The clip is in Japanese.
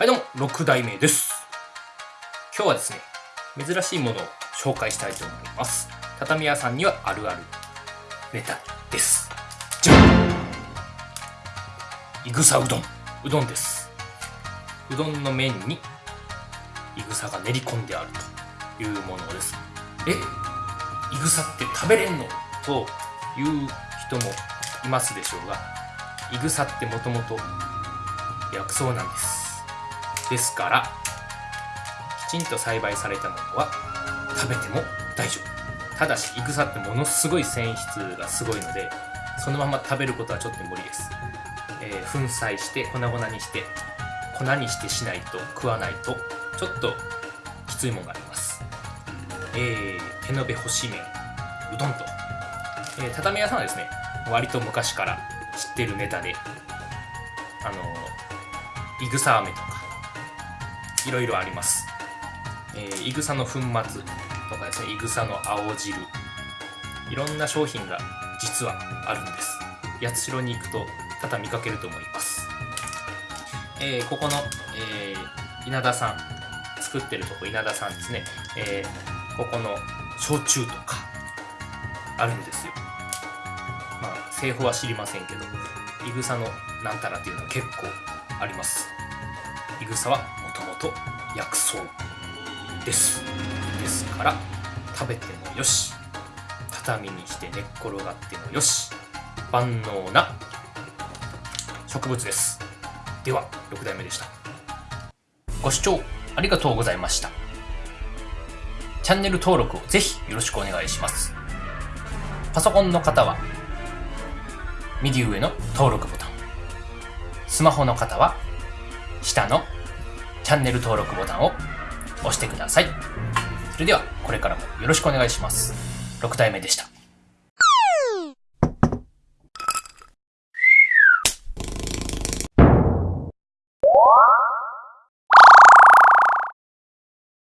はいどうも、6代目です。今日はですね、珍しいものを紹介したいと思います。畳屋さんにはあるあるネタです。じゃんいぐさうどん。うどんです。うどんの麺にいぐさが練り込んであるというものです。えいぐさって食べれんの？という人もいますでしょうが、いぐさってもともと薬草なんです。ですから、きちんと栽培されたものは食べても大丈夫。ただし、イグサってものすごい繊維質がすごいので、そのまま食べることはちょっと無理です。えー粉砕して、粉々にして、粉にしてしないと、食わないと、ちょっときついものがあります。えー、手延べ干し麺、うどんと。えー畳屋さんはですね、割と昔から知ってるネタで、あのー、いぐさ飴と、いろいろあります。えー、いぐさの粉末とかですね、いぐさの青汁、いろんな商品が実はあるんです。八代に行くと多々見かけると思います。えー、ここの、えー、稲田さん、作ってるとこ稲田さんですね、えー、ここの焼酎とかあるんですよ。まあ、製法は知りませんけど、いぐさのなんたらっていうのは結構あります。いぐさはと薬草です。ですから、食べてもよし、畳にして寝っ転がってもよし、万能な植物です。では、6代目でした。ご視聴ありがとうございました。チャンネル登録をぜひよろしくお願いします。パソコンの方は、右上の登録ボタン。スマホの方は、下のチャンネル登録ボタンを押してください。それでは、これからもよろしくお願いします。6体目でした。